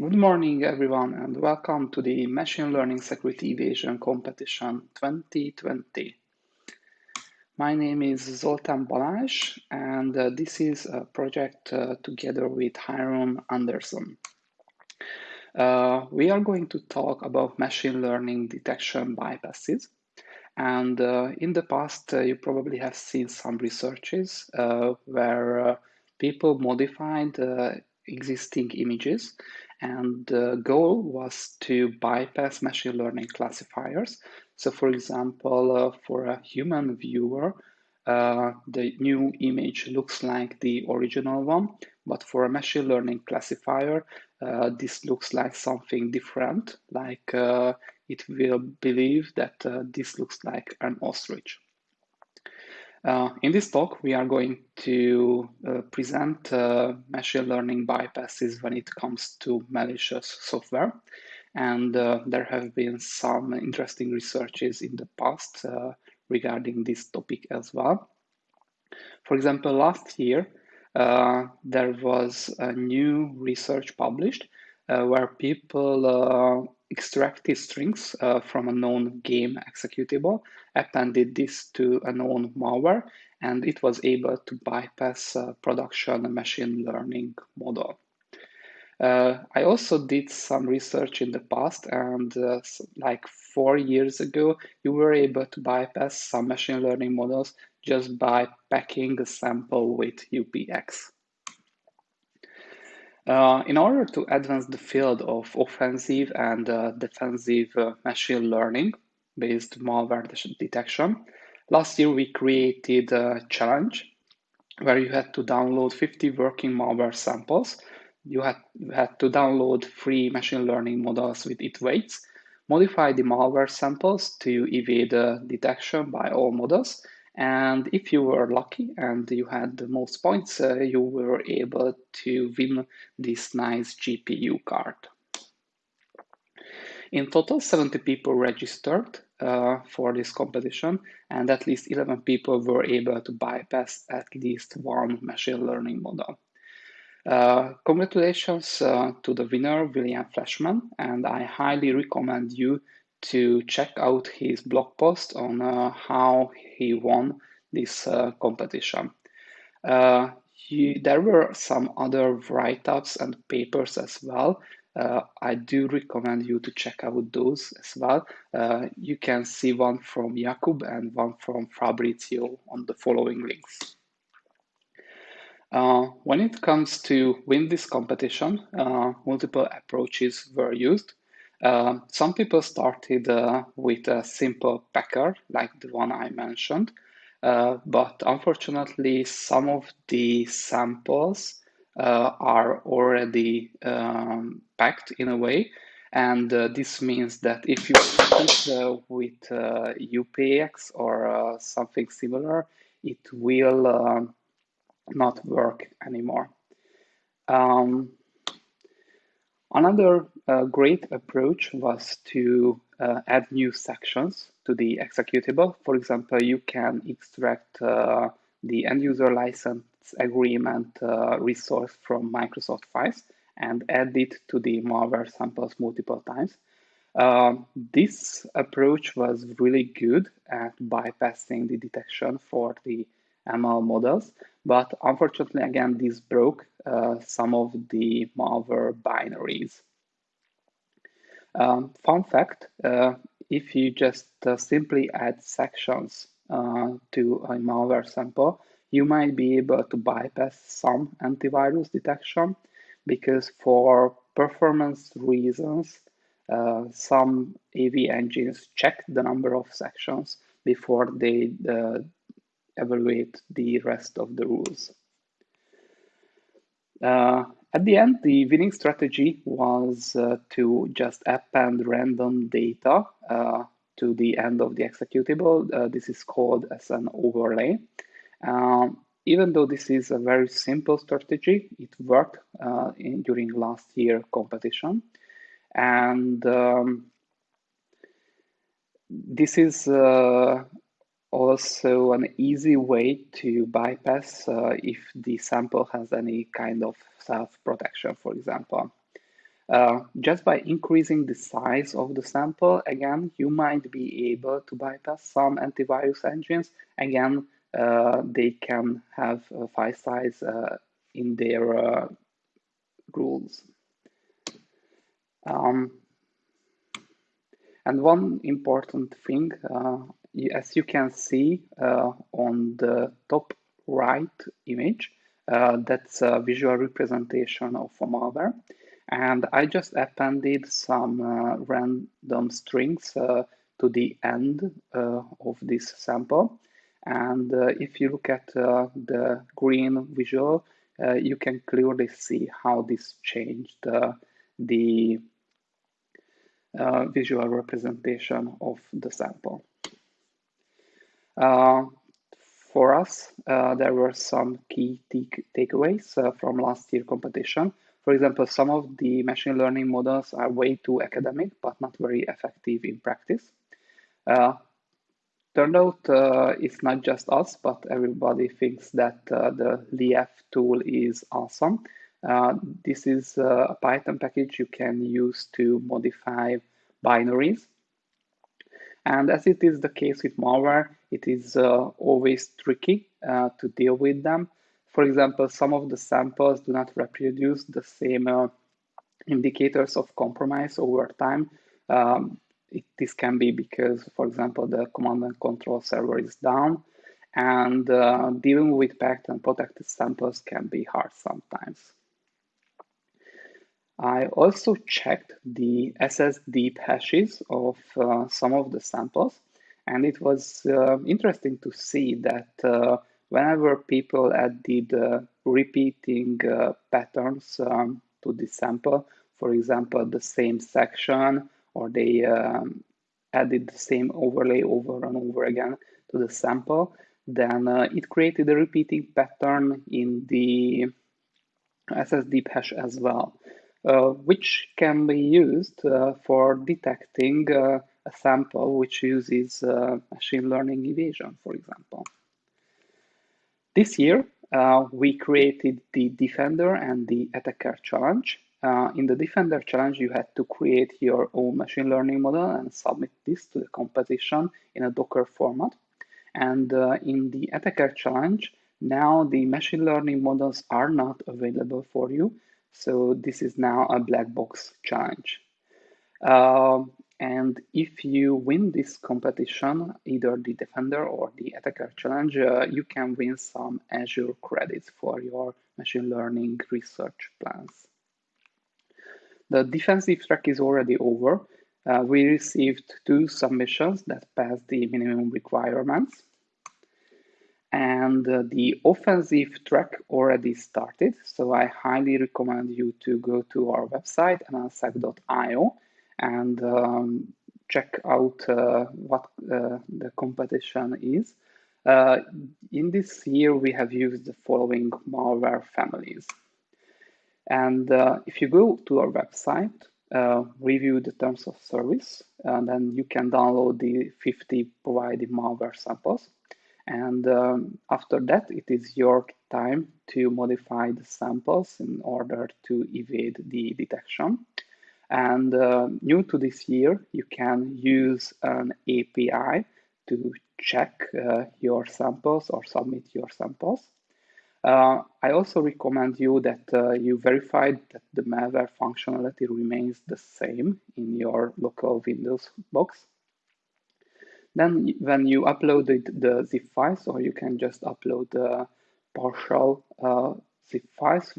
Good morning, everyone, and welcome to the Machine Learning Security Evasion Competition 2020. My name is Zoltán Balázs, and uh, this is a project uh, together with Hiram Anderson. Uh, we are going to talk about machine learning detection bypasses. And uh, in the past, uh, you probably have seen some researches uh, where people modified existing images and the goal was to bypass machine learning classifiers. So for example, uh, for a human viewer, uh, the new image looks like the original one, but for a machine learning classifier, uh, this looks like something different, like uh, it will believe that uh, this looks like an ostrich. Uh, in this talk, we are going to uh, present uh, machine learning bypasses when it comes to malicious software. And uh, there have been some interesting researches in the past uh, regarding this topic as well. For example, last year, uh, there was a new research published where people extracted strings uh, from a known game executable, appended this to a known malware, and it was able to bypass a production machine learning model. Uh, I also did some research in the past, and uh, like four years ago, you were able to bypass some machine learning models just by packing a sample with UPX. Uh, in order to advance the field of offensive and uh, defensive uh, machine learning based malware detection, last year we created a challenge where you had to download 50 working malware samples. You had, had to download three machine learning models with its weights, modify the malware samples to evade detection by all models, and if you were lucky and you had the most points, uh, you were able to win this nice GPU card. In total, 70 people registered uh, for this competition, and at least 11 people were able to bypass at least one machine learning model. Uh, congratulations uh, to the winner, William Flashman, and I highly recommend you to check out his blog post on uh, how he won this uh, competition. Uh, he, there were some other write-ups and papers as well. Uh, I do recommend you to check out those as well. Uh, you can see one from Jakub and one from Fabrizio on the following links. Uh, when it comes to win this competition, multiple approaches were used. Uh, some people started uh, with a simple packer, like the one I mentioned, uh, but unfortunately, some of the samples uh, are already um, packed in a way. And uh, this means that if you it with UPX or something similar, it will um, not work anymore. Um, Another uh, great approach was to uh, add new sections to the executable. For example, you can extract uh, the end user license agreement uh, resource from Microsoft files and add it to the malware samples multiple times. Um, this approach was really good at bypassing the detection for the ML models, but unfortunately, again, this broke uh, some of the malware binaries. Um, fun fact, uh, if you just uh, simply add sections uh, to a malware sample, you might be able to bypass some antivirus detection because for performance reasons, uh, some AV engines check the number of sections before they uh, evaluate the rest of the rules. Uh, at the end, the winning strategy was uh, to just append random data uh, to the end of the executable. Uh, this is called as an overlay. Um, even though this is a very simple strategy, it worked uh, in, during last year competition. And um, this is uh, also an easy way to bypass uh, if the sample has any kind of self-protection, for example. Uh, just by increasing the size of the sample, again, you might be able to bypass some antivirus engines. Again, uh, they can have a file size uh, in their uh, rules. Um, and one important thing, uh, as you can see uh, on the top right image, uh, that's a visual representation of a malware. And I just appended some uh, random strings uh, to the end uh, of this sample. And if you look at the green visual, you can clearly see how this changed the uh, visual representation of the sample. Uh, for us, uh, there were some key takeaways uh, from last year competition. For example, some of the machine learning models are way too academic, but not very effective in practice. Uh, turned out uh, it's not just us, but everybody thinks that the Lief tool is awesome. Uh, this is uh, a Python package you can use to modify binaries. And as it is the case with malware, it is uh, always tricky uh, to deal with them. For example, some of the samples do not reproduce the same uh, indicators of compromise over time. Um, it, this can be because, for example, the command and control server is down, and uh, dealing with packed and protected samples can be hard sometimes. I also checked the SSD hashes of uh, some of the samples, and it was uh, interesting to see that uh, whenever people added uh, repeating uh, patterns um, to the sample, for example, the same section, or they um, added the same overlay over and over again to the sample, then uh, it created a repeating pattern in the SSD hash as well. Uh, which can be used for detecting a sample which uses machine learning evasion, for example. This year, we created the Defender and the Attacker challenge. Uh, in the Defender challenge, you had to create your own machine learning model and submit this to the competition in a Docker format. And uh, in the Attacker challenge, now the machine learning models are not available for you. So this is now a black box challenge. Uh, and if you win this competition, either the Defender or the Attacker challenge, uh, you can win some Azure credits for your machine learning research plans. The defensive track is already over. Uh, we received two submissions that passed the minimum requirements and uh, the offensive track already started. So I highly recommend you to go to our website, nlsec.io, and um, check out uh, what uh, the competition is. Uh, in this year, we have used the following malware families. And uh, if you go to our website, uh, review the terms of service, and then you can download the 50 provided malware samples. And um, after that, it is your time to modify the samples in order to evade the detection. And uh, new to this year, you can use an API to check uh, your samples or submit your samples. Uh, I also recommend you that uh, you verify that the malware functionality remains the same in your local Windows box then when you uploaded the zip files, or you can just upload the partial files,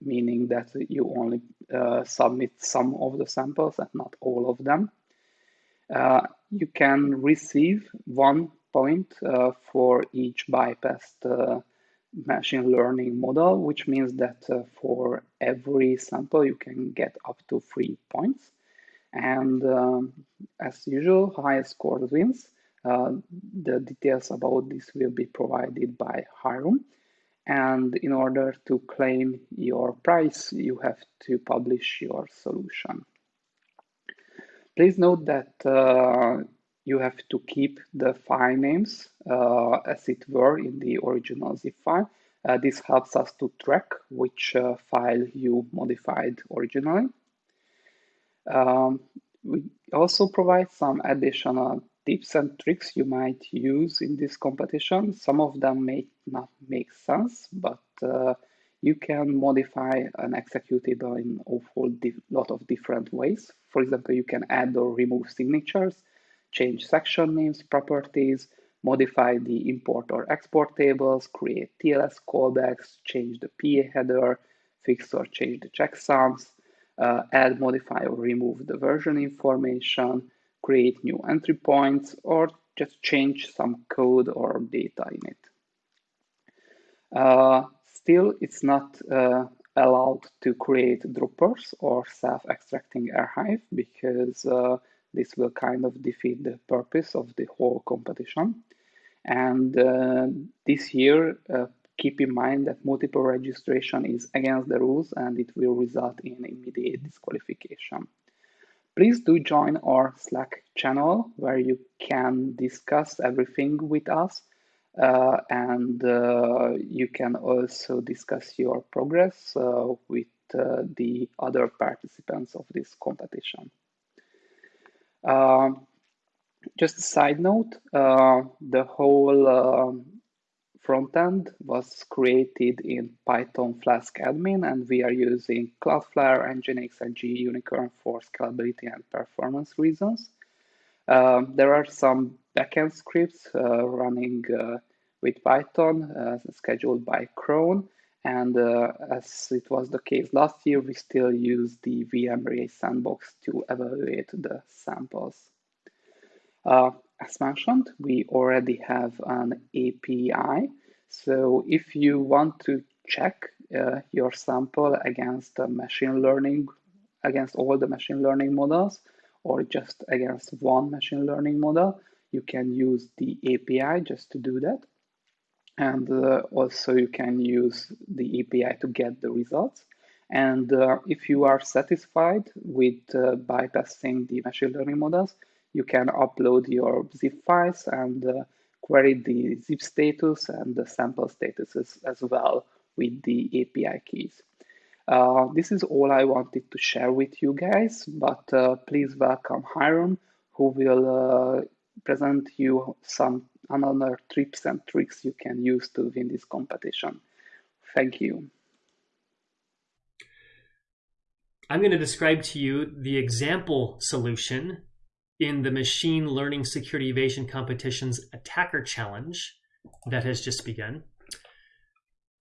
meaning that you only uh, submit some of the samples and not all of them. Uh, you can receive one point uh, for each bypassed uh, machine learning model, which means that uh, for every sample you can get up to three points. And um, as usual, highest score wins. Uh, the details about this will be provided by Hiram. And in order to claim your price, you have to publish your solution. Please note that uh, you have to keep the file names uh, as it were in the original zip file. Uh, this helps us to track which uh, file you modified originally. Um, we also provide some additional tips and tricks you might use in this competition. Some of them may not make sense, but uh, you can modify an executable in a whole lot of different ways. For example, you can add or remove signatures, change section names, properties, modify the import or export tables, create TLS callbacks, change the PA header, fix or change the checksums, uh, add, modify, or remove the version information, create new entry points, or just change some code or data in it. Uh, still, it's not uh, allowed to create droppers or self-extracting archive because uh, this will kind of defeat the purpose of the whole competition. And uh, this year, uh, keep in mind that multiple registration is against the rules and it will result in immediate disqualification. Please do join our Slack channel where you can discuss everything with us uh, and uh, you can also discuss your progress uh, with uh, the other participants of this competition. Um, just a side note, uh, the whole um, front end was created in Python Flask admin, and we are using Cloudflare, Nginx, and gUnicorn for scalability and performance reasons. Um, there are some backend scripts uh, running uh, with Python uh, scheduled by cron. And uh, as it was the case last year, we still use the VMRay sandbox to evaluate the samples. As mentioned, we already have an API. So if you want to check uh, your sample against machine learning, against all the machine learning models, or just against one machine learning model, you can use the API just to do that. And uh, also you can use the API to get the results. And uh, if you are satisfied with uh, bypassing the machine learning models, you can upload your zip files and uh, query the zip status and the sample statuses as well with the API keys. Uh, this is all I wanted to share with you guys, but uh, please welcome Hiram, who will uh, present you some another tips and tricks you can use to win this competition. Thank you. I'm going to describe to you the example solution in the Machine Learning Security Evasion Competition's Attacker Challenge that has just begun.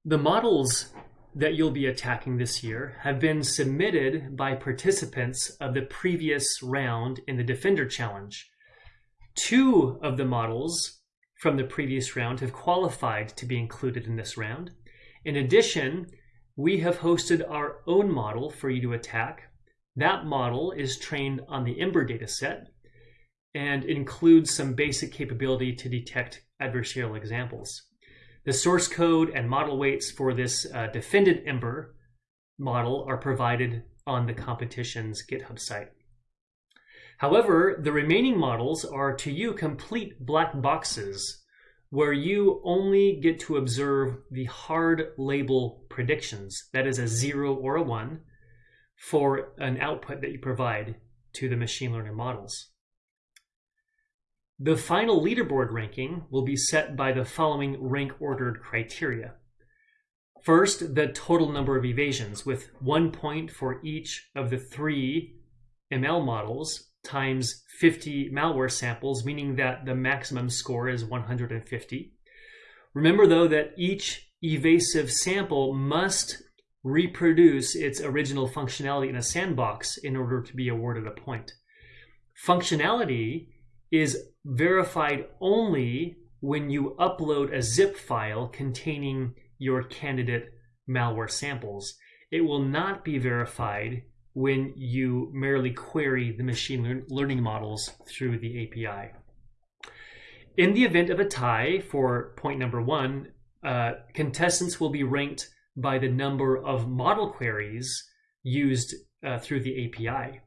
The models that you'll be attacking this year have been submitted by participants of the previous round in the Defender Challenge. Two of the models from the previous round have qualified to be included in this round. In addition, we have hosted our own model for you to attack. That model is trained on the Ember dataset and includes some basic capability to detect adversarial examples. The source code and model weights for this uh, defended Ember model are provided on the competition's GitHub site. However, the remaining models are to you complete black boxes where you only get to observe the hard label predictions, that is a zero or a one, for an output that you provide to the machine learning models. The final leaderboard ranking will be set by the following rank ordered criteria. First, the total number of evasions, with one point for each of the three ML models times 50 malware samples, meaning that the maximum score is 150. Remember, though, that each evasive sample must reproduce its original functionality in a sandbox in order to be awarded a point. Functionality is verified only when you upload a zip file containing your candidate malware samples. It will not be verified when you merely query the machine learning models through the API. In the event of a tie for point number one, uh, contestants will be ranked by the number of model queries used uh, through the API.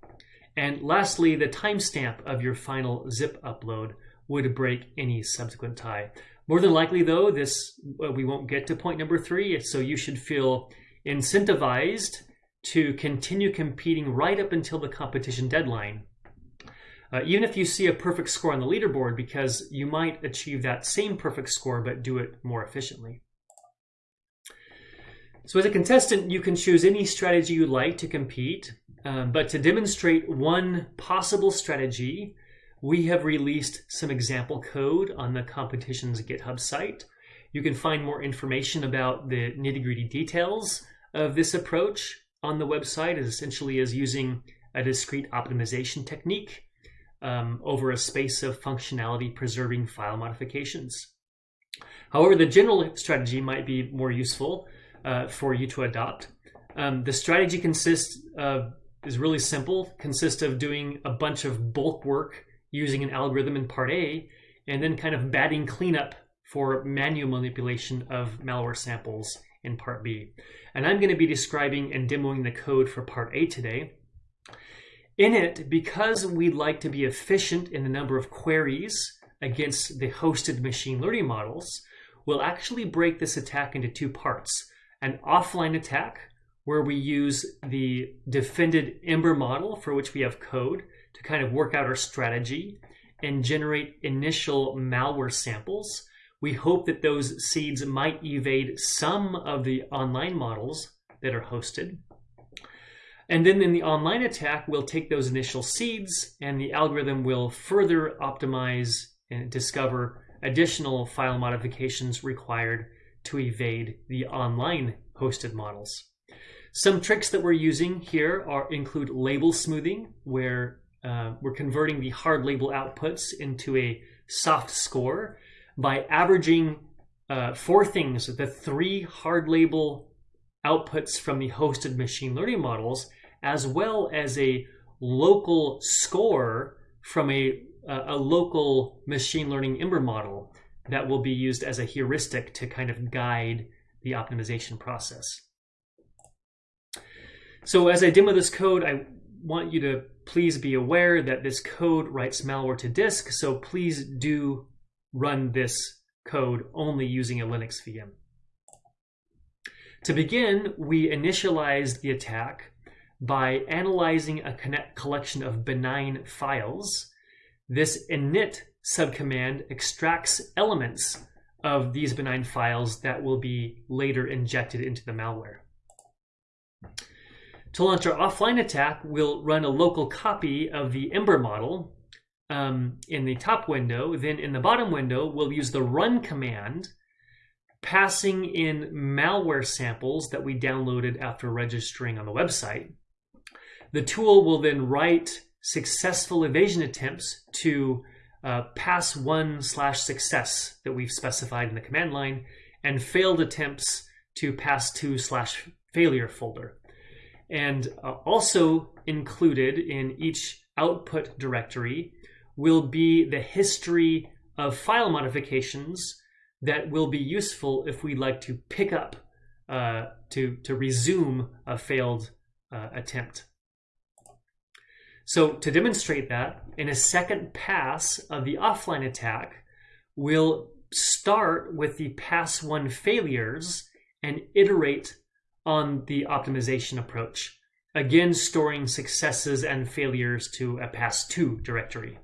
And lastly, the timestamp of your final zip upload would break any subsequent tie. More than likely, though, this uh, we won't get to point number three, so you should feel incentivized to continue competing right up until the competition deadline. Uh, even if you see a perfect score on the leaderboard, because you might achieve that same perfect score but do it more efficiently. So as a contestant, you can choose any strategy you like to compete, um, but to demonstrate one possible strategy, we have released some example code on the competition's GitHub site. You can find more information about the nitty-gritty details of this approach on the website as essentially as using a discrete optimization technique um, over a space of functionality preserving file modifications. However, the general strategy might be more useful uh, for you to adopt. Um, the strategy consists of, is really simple, consists of doing a bunch of bulk work using an algorithm in part A, and then kind of batting cleanup for manual manipulation of malware samples in part B. And I'm going to be describing and demoing the code for part A today. In it, because we'd like to be efficient in the number of queries against the hosted machine learning models, we'll actually break this attack into two parts. An offline attack, where we use the defended Ember model for which we have code to kind of work out our strategy and generate initial malware samples we hope that those seeds might evade some of the online models that are hosted. And then in the online attack, we'll take those initial seeds and the algorithm will further optimize and discover additional file modifications required to evade the online hosted models. Some tricks that we're using here are include label smoothing, where uh, we're converting the hard label outputs into a soft score by averaging uh, four things the three hard label outputs from the hosted machine learning models, as well as a local score from a, a local machine learning Ember model that will be used as a heuristic to kind of guide the optimization process. So as I demo this code, I want you to please be aware that this code writes malware to disk, so please do run this code only using a Linux VM. To begin, we initialized the attack by analyzing a collection of benign files. This init subcommand extracts elements of these benign files that will be later injected into the malware. To launch our offline attack, we'll run a local copy of the Ember model um, in the top window. Then in the bottom window, we'll use the run command, passing in malware samples that we downloaded after registering on the website. The tool will then write successful evasion attempts to uh, pass one slash success that we've specified in the command line and failed attempts to pass two slash failure folder. And uh, also included in each output directory will be the history of file modifications that will be useful if we'd like to pick up uh, to, to resume a failed uh, attempt. So to demonstrate that, in a second pass of the offline attack, we'll start with the pass one failures and iterate on the optimization approach, again storing successes and failures to a pass two directory.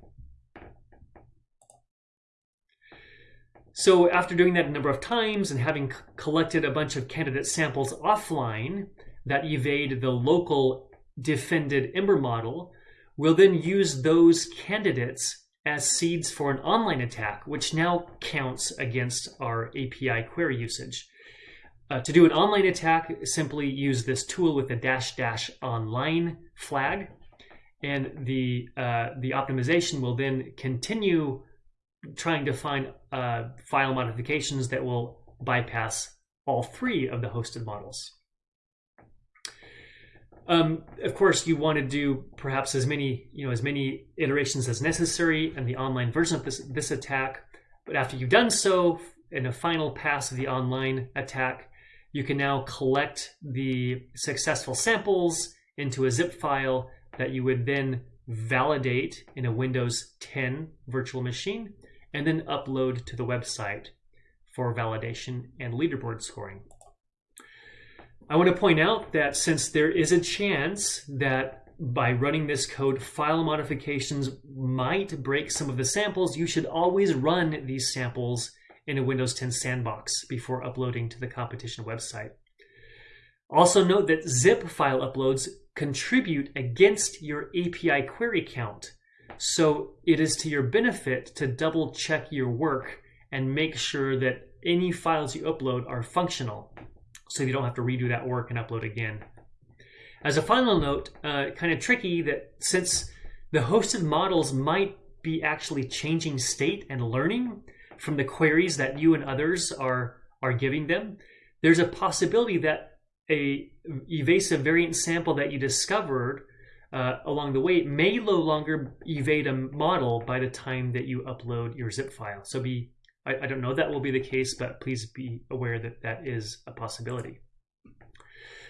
So after doing that a number of times and having collected a bunch of candidate samples offline that evade the local defended Ember model, we'll then use those candidates as seeds for an online attack, which now counts against our API query usage. Uh, to do an online attack, simply use this tool with the dash dash online flag, and the uh, the optimization will then continue trying to find uh, file modifications that will bypass all three of the hosted models. Um, of course, you want to do perhaps as many, you know, as many iterations as necessary in the online version of this, this attack. But after you've done so, in a final pass of the online attack, you can now collect the successful samples into a zip file that you would then validate in a Windows 10 virtual machine and then upload to the website for validation and leaderboard scoring. I want to point out that since there is a chance that by running this code, file modifications might break some of the samples, you should always run these samples in a Windows 10 sandbox before uploading to the competition website. Also note that zip file uploads contribute against your API query count. So it is to your benefit to double check your work and make sure that any files you upload are functional so you don't have to redo that work and upload again. As a final note, uh, kind of tricky that since the hosted models might be actually changing state and learning from the queries that you and others are, are giving them, there's a possibility that a evasive variant sample that you discovered uh, along the way may no longer evade a model by the time that you upload your zip file. So be I, I don't know that will be the case, but please be aware that that is a possibility.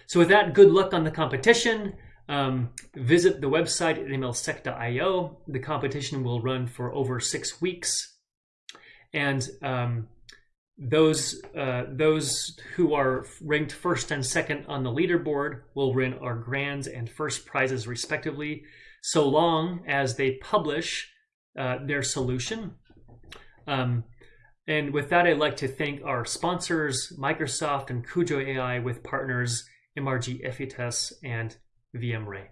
So with that, good luck on the competition. Um, visit the website at mlsec.io. The competition will run for over six weeks. And um, those uh, those who are ranked first and second on the leaderboard will win our grands and first prizes respectively, so long as they publish uh, their solution. Um, and with that, I'd like to thank our sponsors, Microsoft and Kujo AI, with partners MRG Effitas and VMray.